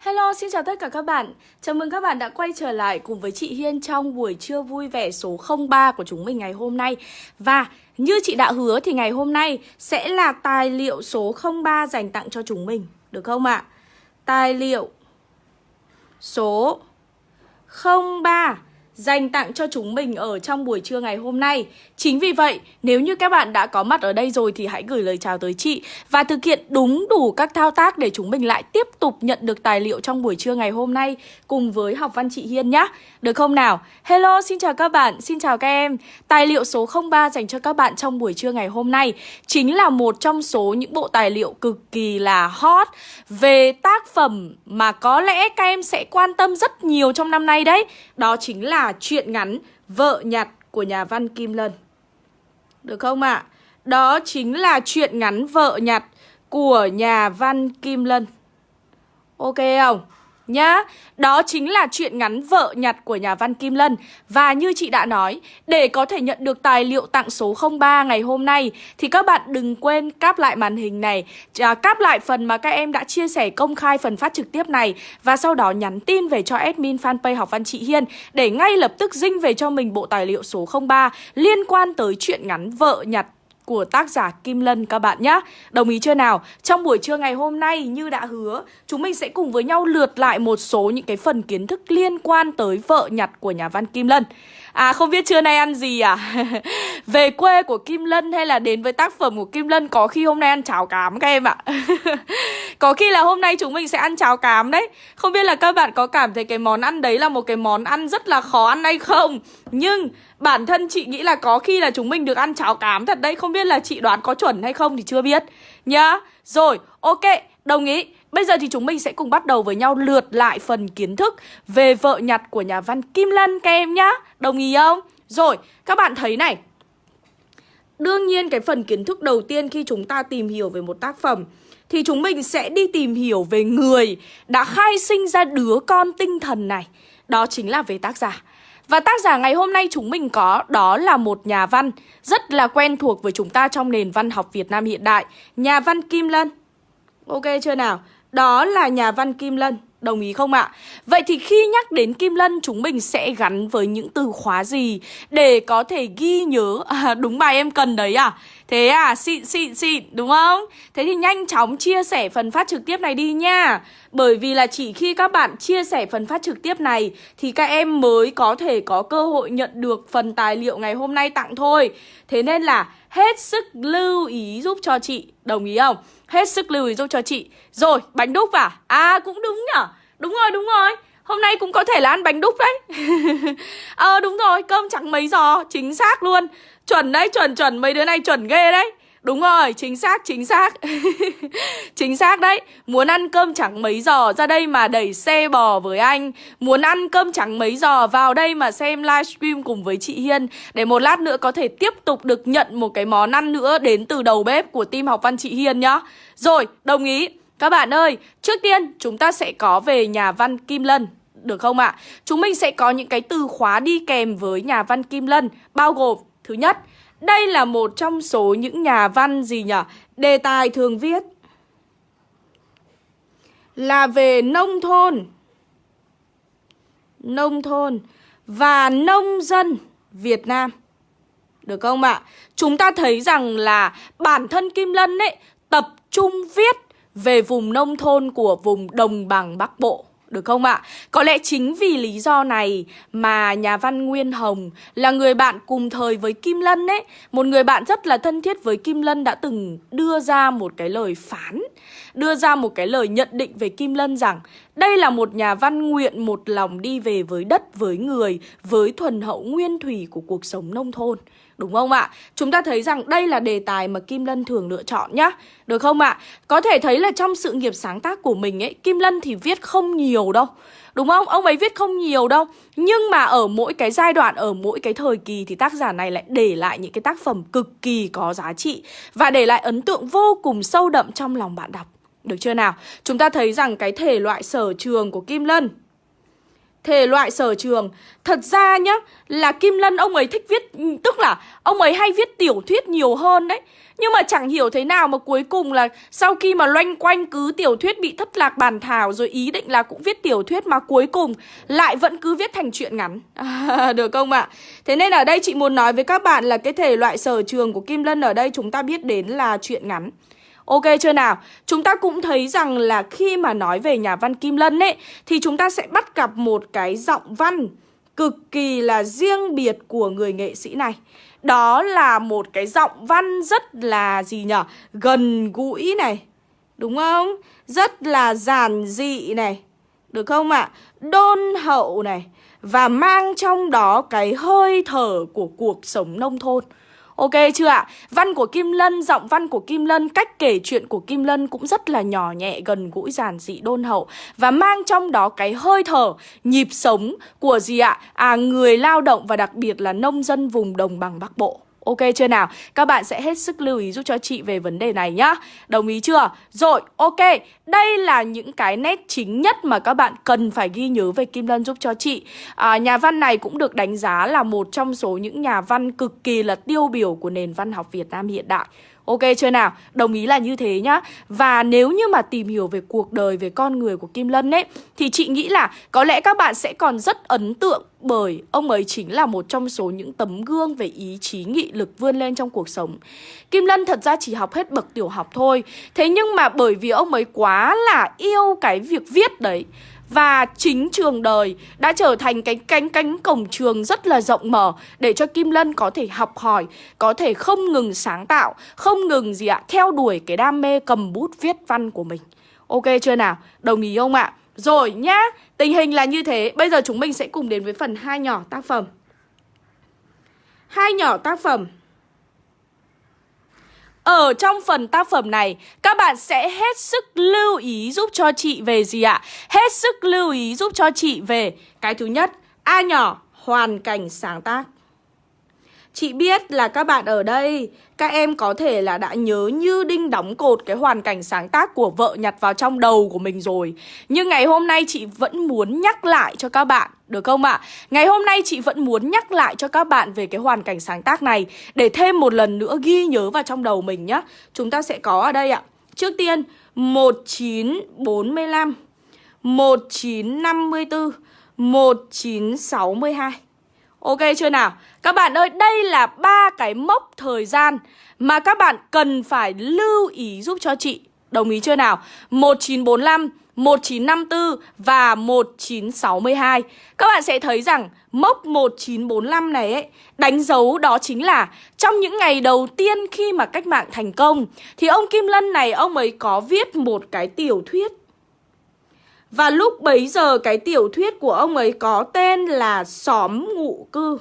Hello, xin chào tất cả các bạn. Chào mừng các bạn đã quay trở lại cùng với chị Hiên trong buổi trưa vui vẻ số 03 của chúng mình ngày hôm nay. Và như chị đã hứa thì ngày hôm nay sẽ là tài liệu số 03 dành tặng cho chúng mình, được không ạ? À? Tài liệu số 03 dành tặng cho chúng mình ở trong buổi trưa ngày hôm nay. Chính vì vậy, nếu như các bạn đã có mặt ở đây rồi thì hãy gửi lời chào tới chị và thực hiện đúng đủ các thao tác để chúng mình lại tiếp tục nhận được tài liệu trong buổi trưa ngày hôm nay cùng với học văn chị Hiên nhé. Được không nào? Hello, xin chào các bạn, xin chào các em. Tài liệu số 03 dành cho các bạn trong buổi trưa ngày hôm nay chính là một trong số những bộ tài liệu cực kỳ là hot về tác phẩm mà có lẽ các em sẽ quan tâm rất nhiều trong năm nay đấy. Đó chính là chuyện ngắn, Vợ nhặt của nhà văn Kim Lân. Được không ạ? À? Đó chính là chuyện ngắn Vợ nhặt của nhà văn Kim Lân. Ok không? Nhá. Đó chính là chuyện ngắn vợ nhặt của nhà văn Kim Lân. Và như chị đã nói, để có thể nhận được tài liệu tặng số 03 ngày hôm nay thì các bạn đừng quên cáp lại màn hình này, à, cáp lại phần mà các em đã chia sẻ công khai phần phát trực tiếp này và sau đó nhắn tin về cho admin fanpage học văn chị Hiên để ngay lập tức dinh về cho mình bộ tài liệu số 03 liên quan tới chuyện ngắn vợ nhặt của tác giả Kim Lân các bạn nhé Đồng ý chưa nào? Trong buổi trưa ngày hôm nay, như đã hứa, Chúng mình sẽ cùng với nhau lượt lại một số những cái phần kiến thức liên quan tới vợ nhặt của nhà văn Kim Lân À không biết trưa nay ăn gì à? Về quê của Kim Lân hay là đến với tác phẩm của Kim Lân, Có khi hôm nay ăn cháo cám các em ạ. Có khi là hôm nay chúng mình sẽ ăn cháo cám đấy. Không biết là các bạn có cảm thấy cái món ăn đấy là một cái món ăn rất là khó ăn hay không? Nhưng bản thân chị nghĩ là có khi là chúng mình được ăn cháo cám thật đấy. Không biết là chị đoán có chuẩn hay không thì chưa biết. Nhá. Rồi, ok, đồng ý. Bây giờ thì chúng mình sẽ cùng bắt đầu với nhau lượt lại phần kiến thức về vợ nhặt của nhà văn Kim Lân các em nhá. Đồng ý không? Rồi, các bạn thấy này. Đương nhiên cái phần kiến thức đầu tiên khi chúng ta tìm hiểu về một tác phẩm thì chúng mình sẽ đi tìm hiểu về người đã khai sinh ra đứa con tinh thần này. Đó chính là về tác giả. Và tác giả ngày hôm nay chúng mình có đó là một nhà văn rất là quen thuộc với chúng ta trong nền văn học Việt Nam hiện đại, nhà văn Kim Lân. Ok chưa nào? Đó là nhà văn Kim Lân Đồng ý không ạ? Vậy thì khi nhắc đến Kim Lân chúng mình sẽ gắn với những từ khóa gì để có thể ghi nhớ à, đúng bài em cần đấy à? Thế à, xịn xịn xịn đúng không? Thế thì nhanh chóng chia sẻ phần phát trực tiếp này đi nha Bởi vì là chỉ khi các bạn chia sẻ phần phát trực tiếp này Thì các em mới có thể có cơ hội nhận được phần tài liệu ngày hôm nay tặng thôi Thế nên là hết sức lưu ý giúp cho chị Đồng ý không? Hết sức lưu ý giúp cho chị. Rồi, bánh đúc à? À, cũng đúng nhở? Đúng rồi, đúng rồi. Hôm nay cũng có thể là ăn bánh đúc đấy. Ờ đúng rồi, cơm trắng mấy giò Chính xác luôn. Chuẩn đấy, chuẩn chuẩn, mấy đứa này chuẩn ghê đấy. Đúng rồi, chính xác, chính xác. Chính xác đấy. Muốn ăn cơm trắng mấy giờ ra đây mà đẩy xe bò với anh. Muốn ăn cơm trắng mấy giờ vào đây mà xem livestream cùng với chị Hiên. Để một lát nữa có thể tiếp tục được nhận một cái món ăn nữa đến từ đầu bếp của team học văn chị Hiên nhá. Rồi, đồng ý. Các bạn ơi, trước tiên chúng ta sẽ có về nhà văn Kim Lân được không ạ? Chúng mình sẽ có những cái từ khóa đi kèm với nhà văn Kim Lân Bao gồm Thứ nhất, đây là một trong số những nhà văn gì nhỉ? Đề tài thường viết là về nông thôn Nông thôn và nông dân Việt Nam Được không ạ? Chúng ta thấy rằng là bản thân Kim Lân ấy tập trung viết về vùng nông thôn của vùng đồng bằng Bắc Bộ được không ạ? Có lẽ chính vì lý do này mà nhà văn Nguyên Hồng là người bạn cùng thời với Kim Lân ấy Một người bạn rất là thân thiết với Kim Lân đã từng đưa ra một cái lời phán, Đưa ra một cái lời nhận định về Kim Lân rằng đây là một nhà văn nguyện một lòng đi về với đất, với người, với thuần hậu nguyên thủy của cuộc sống nông thôn Đúng không ạ? Chúng ta thấy rằng đây là đề tài mà Kim Lân thường lựa chọn nhá Được không ạ? Có thể thấy là trong sự nghiệp sáng tác của mình ấy Kim Lân thì viết không nhiều đâu Đúng không? Ông ấy viết không nhiều đâu Nhưng mà ở mỗi cái giai đoạn, ở mỗi cái thời kỳ Thì tác giả này lại để lại những cái tác phẩm cực kỳ có giá trị Và để lại ấn tượng vô cùng sâu đậm trong lòng bạn đọc được chưa nào? Chúng ta thấy rằng cái thể loại sở trường của Kim Lân. Thể loại sở trường. Thật ra nhá Là Kim Lân ông ấy thích viết Tức là ông ấy hay viết tiểu thuyết nhiều hơn đấy. Nhưng mà chẳng hiểu thế nào mà cuối cùng là Sau khi mà loanh quanh cứ tiểu thuyết bị thất lạc bàn thảo Rồi ý định là cũng viết tiểu thuyết Mà cuối cùng lại vẫn cứ viết thành chuyện ngắn. À, Được không ạ? Thế nên ở đây chị muốn nói với các bạn là Cái thể loại sở trường của Kim Lân ở đây Chúng ta biết đến là chuyện ngắn. Ok chưa nào? Chúng ta cũng thấy rằng là khi mà nói về nhà văn Kim Lân ấy, Thì chúng ta sẽ bắt gặp một cái giọng văn cực kỳ là riêng biệt của người nghệ sĩ này Đó là một cái giọng văn rất là gì nhở? Gần gũi này, Đúng không? Rất là giản dị này, Được không ạ? À? Đôn hậu này, Và mang trong đó cái hơi thở của cuộc sống nông thôn Ok chưa ạ? Văn của Kim Lân, giọng văn của Kim Lân, cách kể chuyện của Kim Lân cũng rất là nhỏ nhẹ, gần gũi, giản dị, đôn hậu Và mang trong đó cái hơi thở, nhịp sống của gì ạ? À, người lao động và đặc biệt là nông dân vùng đồng bằng Bắc Bộ Ok chưa nào? Các bạn sẽ hết sức lưu ý giúp cho chị về vấn đề này nhá Đồng ý chưa? Rồi, ok Đây là những cái nét chính nhất mà các bạn cần phải ghi nhớ về Kim Lân giúp cho chị à, Nhà văn này cũng được đánh giá là một trong số những nhà văn cực kỳ là tiêu biểu của nền văn học Việt Nam hiện đại Ok chưa nào? Đồng ý là như thế nhá. Và nếu như mà tìm hiểu về cuộc đời, về con người của Kim Lân ấy Thì chị nghĩ là có lẽ các bạn sẽ còn rất ấn tượng Bởi ông ấy chính là một trong số những tấm gương về ý chí nghị lực vươn lên trong cuộc sống. Kim Lân thật ra chỉ học hết bậc tiểu học thôi. Thế nhưng mà bởi vì ông ấy quá là yêu cái việc viết đấy và chính trường đời đã trở thành cái cánh cánh cổng trường rất là rộng mở để cho Kim Lân có thể học hỏi, có thể không ngừng sáng tạo, không ngừng gì ạ, theo đuổi cái đam mê cầm bút viết văn của mình. Ok chưa nào? Đồng ý không ạ? Rồi nhá, tình hình là như thế. Bây giờ chúng mình sẽ cùng đến với phần hai nhỏ tác phẩm. Hai nhỏ tác phẩm ở trong phần tác phẩm này, các bạn sẽ hết sức lưu ý giúp cho chị về gì ạ? Hết sức lưu ý giúp cho chị về cái thứ nhất, A nhỏ, hoàn cảnh sáng tác. Chị biết là các bạn ở đây Các em có thể là đã nhớ như đinh đóng cột Cái hoàn cảnh sáng tác của vợ nhặt vào trong đầu của mình rồi Nhưng ngày hôm nay chị vẫn muốn nhắc lại cho các bạn được không ạ? À? Ngày hôm nay chị vẫn muốn nhắc lại cho các bạn Về cái hoàn cảnh sáng tác này Để thêm một lần nữa ghi nhớ vào trong đầu mình nhá Chúng ta sẽ có ở đây ạ Trước tiên 1945 1954 1962 Ok chưa nào? Các bạn ơi, đây là ba cái mốc thời gian mà các bạn cần phải lưu ý giúp cho chị. Đồng ý chưa nào? 1945, 1954 và 1962. Các bạn sẽ thấy rằng mốc 1945 này ấy, đánh dấu đó chính là trong những ngày đầu tiên khi mà cách mạng thành công thì ông Kim Lân này ông ấy có viết một cái tiểu thuyết. Và lúc bấy giờ cái tiểu thuyết của ông ấy có tên là Xóm Ngụ Cư.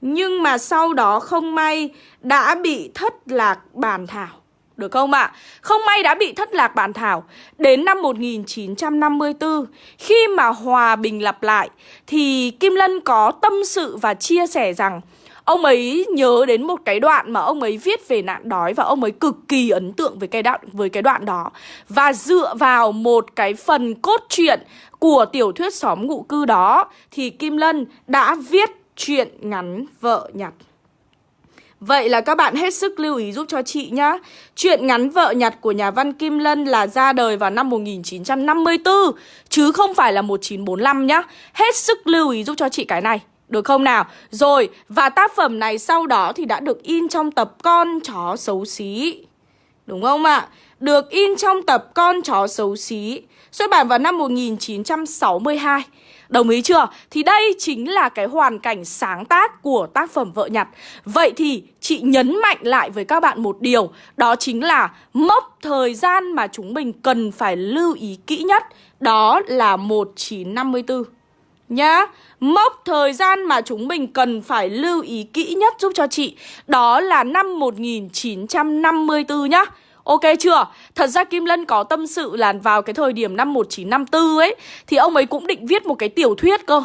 Nhưng mà sau đó không may đã bị thất lạc bản thảo được không ạ? À? Không may đã bị thất lạc bản thảo Đến năm 1954 Khi mà hòa bình lặp lại, Thì Kim Lân có tâm sự và chia sẻ rằng Ông ấy nhớ đến một cái đoạn mà ông ấy viết về nạn đói và ông ấy cực kỳ ấn tượng với cái đoạn, với cái đoạn đó. Và dựa vào một cái phần cốt truyện của tiểu thuyết xóm ngụ cư đó, thì Kim Lân đã viết truyện ngắn vợ nhặt. Vậy là các bạn hết sức lưu ý giúp cho chị nhá Chuyện ngắn vợ nhặt của nhà văn Kim Lân là ra đời vào năm 1954 Chứ không phải là 1945 nhá Hết sức lưu ý giúp cho chị cái này được không nào? Rồi, và tác phẩm này sau đó thì đã được in trong tập Con chó xấu xí. Đúng không ạ? Được in trong tập Con chó xấu xí, xuất bản vào năm 1962. Đồng ý chưa? Thì đây chính là cái hoàn cảnh sáng tác của tác phẩm Vợ Nhặt. Vậy thì chị nhấn mạnh lại với các bạn một điều, Đó chính là mốc thời gian mà chúng mình cần phải lưu ý kỹ nhất, Đó là 1954 Nhá, Mốc thời gian mà chúng mình cần phải lưu ý kỹ nhất giúp cho chị, Đó là năm 1954 nhá. Ok chưa? Thật ra Kim Lân có tâm sự là vào cái thời điểm năm 1954 ấy, Thì ông ấy cũng định viết một cái tiểu thuyết cơ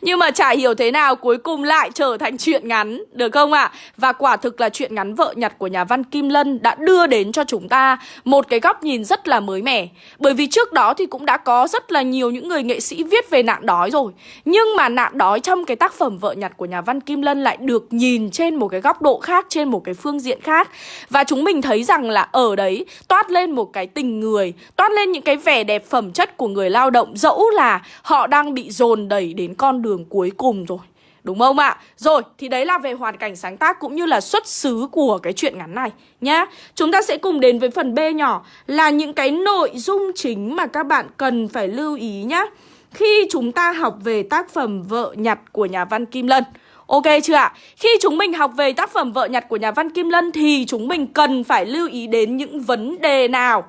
Nhưng mà chả hiểu thế nào cuối cùng lại trở thành chuyện ngắn, Được không ạ? À? Và quả thực là chuyện ngắn vợ nhặt của nhà văn Kim Lân đã đưa đến cho chúng ta một cái góc nhìn rất là mới mẻ Bởi vì trước đó thì cũng đã có rất là nhiều những người nghệ sĩ viết về nạn đói rồi Nhưng mà nạn đói trong cái tác phẩm vợ nhặt của nhà văn Kim Lân lại được nhìn trên một cái góc độ khác, Trên một cái phương diện khác Và chúng mình thấy rằng là ở đấy toát lên một cái tình người Toát lên những cái vẻ đẹp phẩm chất của người lao động Dẫu là họ đang bị dồn đẩy đến con đường cuối cùng rồi Đúng không ạ? Rồi, thì đấy là về hoàn cảnh sáng tác cũng như là xuất xứ của cái chuyện ngắn này nhá. Chúng ta sẽ cùng đến với phần B nhỏ là những cái nội dung chính mà các bạn cần phải lưu ý nhá. Khi chúng ta học về tác phẩm Vợ nhặt của nhà văn Kim Lân Ok chưa ạ? Khi chúng mình học về tác phẩm Vợ nhặt của nhà văn Kim Lân thì chúng mình cần phải lưu ý đến những vấn đề nào?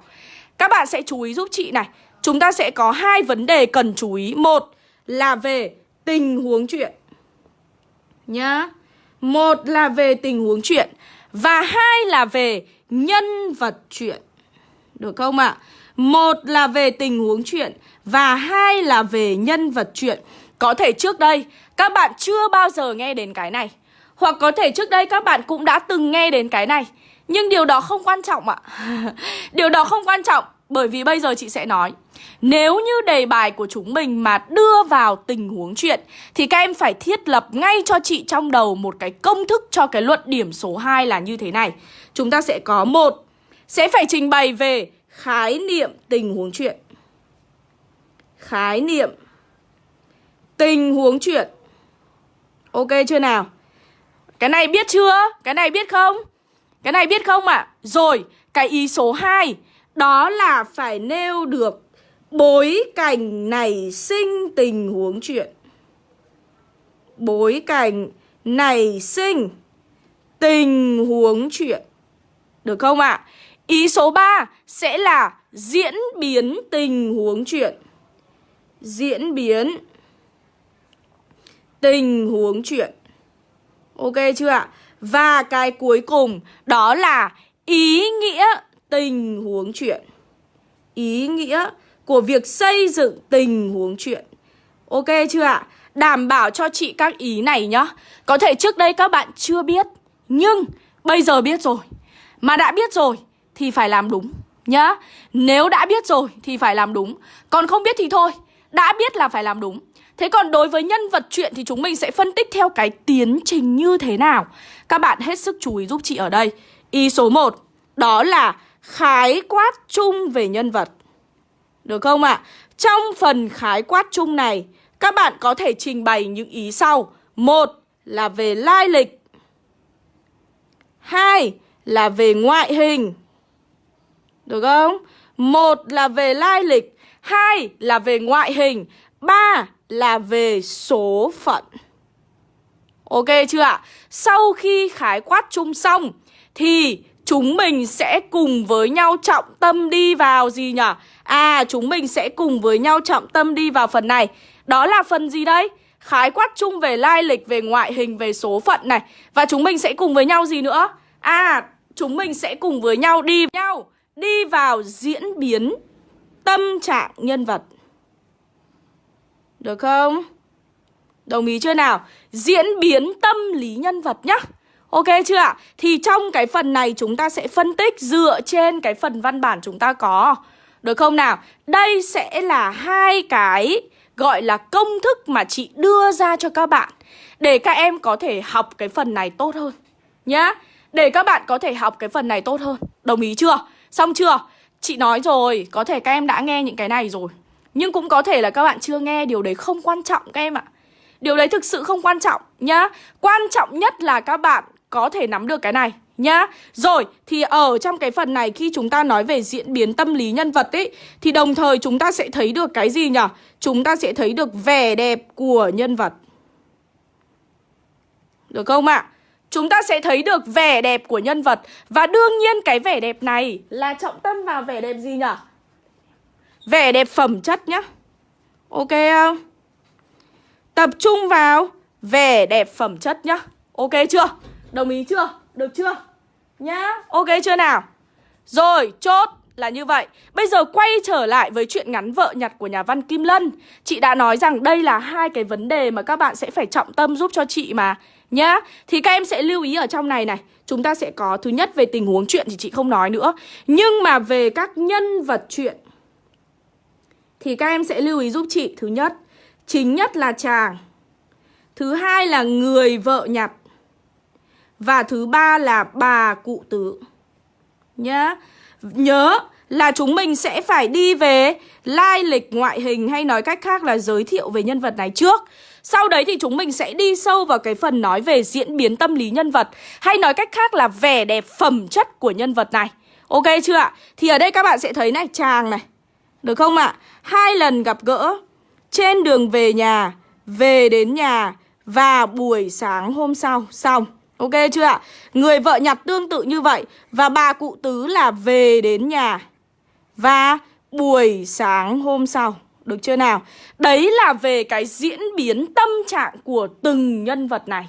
Các bạn sẽ chú ý giúp chị này. Chúng ta sẽ có hai vấn đề cần chú ý. Một là về tình huống chuyện. Nhá. Một là về tình huống chuyện và hai là về nhân vật chuyện. Được không ạ? Một là về tình huống chuyện và hai là về nhân vật chuyện. Có thể trước đây, các bạn chưa bao giờ nghe đến cái này. Hoặc có thể trước đây các bạn cũng đã từng nghe đến cái này. Nhưng điều đó không quan trọng ạ. Điều đó không quan trọng, Bởi vì bây giờ chị sẽ nói. Nếu như đề bài của chúng mình mà đưa vào tình huống chuyện, Thì các em phải thiết lập ngay cho chị trong đầu một cái công thức cho cái luận điểm số 2 là như thế này. Chúng ta sẽ có một, Sẽ phải trình bày về khái niệm tình huống chuyện. Khái niệm tình huống chuyện Ok chưa nào? Cái này biết chưa? Cái này biết không? Cái này biết không ạ? À? Rồi, cái ý số 2 Đó là phải nêu được bối cảnh nảy sinh tình huống chuyện Bối cảnh nảy sinh tình huống chuyện Được không ạ? À? Ý số 3 sẽ là diễn biến tình huống chuyện Diễn biến tình huống chuyện. Ok chưa ạ? Và cái cuối cùng, đó là ý nghĩa tình huống chuyện. Ý nghĩa của việc xây dựng tình huống chuyện. Ok chưa ạ? Đảm bảo cho chị các ý này nhá. Có thể trước đây các bạn chưa biết, Nhưng bây giờ biết rồi. Mà đã biết rồi thì phải làm đúng nhá. Nếu đã biết rồi thì phải làm đúng. Còn không biết thì thôi, Đã biết là phải làm đúng. Thế còn đối với nhân vật chuyện thì chúng mình sẽ phân tích theo cái tiến trình như thế nào. Các bạn hết sức chú ý giúp chị ở đây. Ý số 1 Đó là khái quát chung về nhân vật. Được không ạ? À? Trong phần khái quát chung này, Các bạn có thể trình bày những ý sau. Một là về lai lịch. Hai là về ngoại hình. Được không? Một là về lai lịch. Hai là về ngoại hình. Ba là về số phận Ok chưa ạ? Sau khi khái quát chung xong Thì chúng mình sẽ cùng với nhau trọng tâm đi vào gì nhỉ? À chúng mình sẽ cùng với nhau trọng tâm đi vào phần này Đó là phần gì đấy? Khái quát chung về lai lịch, về ngoại hình, về số phận này Và chúng mình sẽ cùng với nhau gì nữa? À chúng mình sẽ cùng với nhau đi nhau Đi vào diễn biến tâm trạng nhân vật được không? Đồng ý chưa nào? Diễn biến tâm lý nhân vật nhá Ok chưa ạ? Thì trong cái phần này chúng ta sẽ phân tích dựa trên cái phần văn bản chúng ta có Được không nào? Đây sẽ là hai cái gọi là công thức mà chị đưa ra cho các bạn Để các em có thể học cái phần này tốt hơn Nhá Để các bạn có thể học cái phần này tốt hơn Đồng ý chưa? Xong chưa? Chị nói rồi, có thể các em đã nghe những cái này rồi nhưng cũng có thể là các bạn chưa nghe Điều đấy không quan trọng các em ạ Điều đấy thực sự không quan trọng nhá Quan trọng nhất là các bạn có thể nắm được cái này nhá Rồi, thì ở trong cái phần này khi chúng ta nói về diễn biến tâm lý nhân vật ấy Thì đồng thời chúng ta sẽ thấy được cái gì nhỉ? Chúng ta sẽ thấy được vẻ đẹp của nhân vật Được không ạ? À? Chúng ta sẽ thấy được vẻ đẹp của nhân vật Và đương nhiên cái vẻ đẹp này là trọng tâm vào vẻ đẹp gì nhỉ? Vẻ đẹp phẩm chất nhá Ok không? Tập trung vào vẻ đẹp phẩm chất nhá Ok chưa? Đồng ý chưa? Được chưa? Nhá Ok chưa nào? Rồi, chốt là như vậy Bây giờ quay trở lại với chuyện ngắn vợ nhặt của nhà văn Kim Lân Chị đã nói rằng đây là hai cái vấn đề mà các bạn sẽ phải trọng tâm giúp cho chị mà Nhá Thì các em sẽ lưu ý ở trong này này Chúng ta sẽ có thứ nhất về tình huống chuyện thì chị không nói nữa Nhưng mà về các nhân vật chuyện thì các em sẽ lưu ý giúp chị. Thứ nhất, Chính nhất là chàng. Thứ hai là người vợ nhặt. Và thứ ba là bà cụ tứ. Nhá. Nhớ là chúng mình sẽ phải đi về lai lịch ngoại hình hay nói cách khác là giới thiệu về nhân vật này trước. Sau đấy thì chúng mình sẽ đi sâu vào cái phần nói về diễn biến tâm lý nhân vật Hay nói cách khác là vẻ đẹp phẩm chất của nhân vật này. Ok chưa ạ? Thì ở đây các bạn sẽ thấy này, chàng này. Được không ạ? Hai lần gặp gỡ, Trên đường về nhà, Về đến nhà, Và buổi sáng hôm sau, Xong Ok chưa ạ? Người vợ nhặt tương tự như vậy, Và bà cụ tứ là về đến nhà Và buổi sáng hôm sau, được chưa nào? Đấy là về cái diễn biến tâm trạng của từng nhân vật này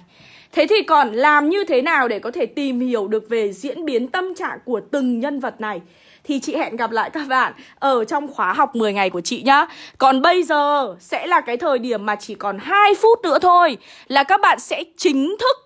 Thế thì còn làm như thế nào để có thể tìm hiểu được về diễn biến tâm trạng của từng nhân vật này thì chị hẹn gặp lại các bạn ở trong khóa học 10 ngày của chị nhá. Còn bây giờ sẽ là cái thời điểm mà chỉ còn 2 phút nữa thôi là các bạn sẽ chính thức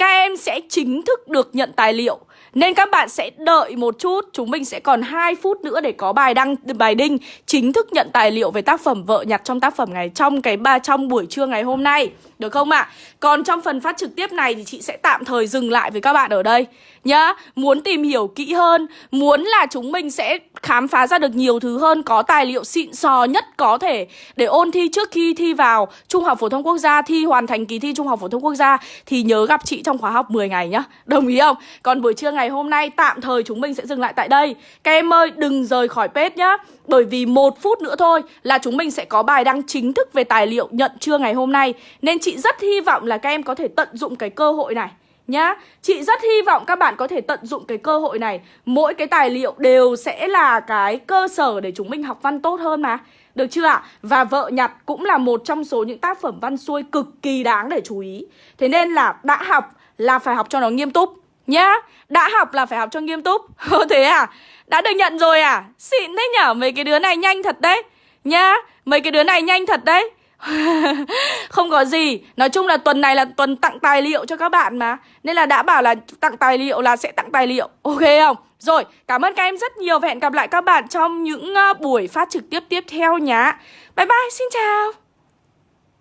các em sẽ chính thức được nhận tài liệu, nên các bạn sẽ đợi một chút Chúng mình sẽ còn 2 phút nữa để có bài đăng, bài đinh Chính thức nhận tài liệu về tác phẩm vợ nhặt trong tác phẩm ngày, Trong cái ba, trong buổi trưa ngày hôm nay Được không ạ? À? Còn trong phần phát trực tiếp này thì chị sẽ tạm thời dừng lại với các bạn ở đây Nhá, Muốn tìm hiểu kỹ hơn, Muốn là chúng mình sẽ khám phá ra được nhiều thứ hơn, Có tài liệu xịn sò nhất có thể Để ôn thi trước khi thi vào Trung học phổ thông quốc gia, Thi hoàn thành kỳ thi Trung học phổ thông quốc gia, Thì nhớ gặp chị trong khóa học 10 ngày nhá. Đồng ý không? Còn buổi trưa ngày hôm nay, tạm thời chúng mình sẽ dừng lại tại đây. Các em ơi, đừng rời khỏi page nhá, Bởi vì một phút nữa thôi là chúng mình sẽ có bài đăng chính thức về tài liệu nhận trưa ngày hôm nay. Nên chị rất hy vọng là các em có thể tận dụng cái cơ hội này nhá. Chị rất hy vọng các bạn có thể tận dụng cái cơ hội này. Mỗi cái tài liệu đều sẽ là cái cơ sở để chúng mình học văn tốt hơn mà. Được chưa ạ? Và vợ nhặt cũng là một trong số những tác phẩm văn xuôi cực kỳ đáng để chú ý. Thế nên là đã học là phải học cho nó nghiêm túc, Nhá. Đã học là phải học cho nghiêm túc. Thế à? Đã được nhận rồi à? Xịn đấy nhở? Mấy cái đứa này nhanh thật đấy, Nhá. Mấy cái đứa này nhanh thật đấy. Không có gì. Nói chung là tuần này là tuần tặng tài liệu cho các bạn mà. Nên là đã bảo là tặng tài liệu là sẽ tặng tài liệu. Ok không? Rồi, cảm ơn các em rất nhiều Và hẹn gặp lại các bạn trong những ờ, buổi phát trực tiếp tiếp theo nhá. Bye bye, xin chào!